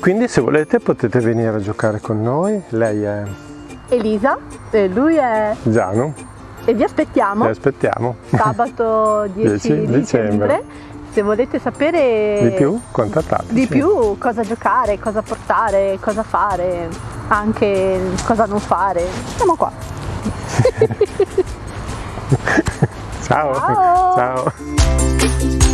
Quindi se volete potete venire a giocare con noi, lei è Elisa e lui è Giano, e vi aspettiamo vi aspettiamo. sabato 10, 10 dicembre. dicembre. Se volete sapere Di più? Contattateci. di più cosa giocare, cosa portare, cosa fare, anche cosa non fare, siamo qua. Ciao. Ciao. Ciao.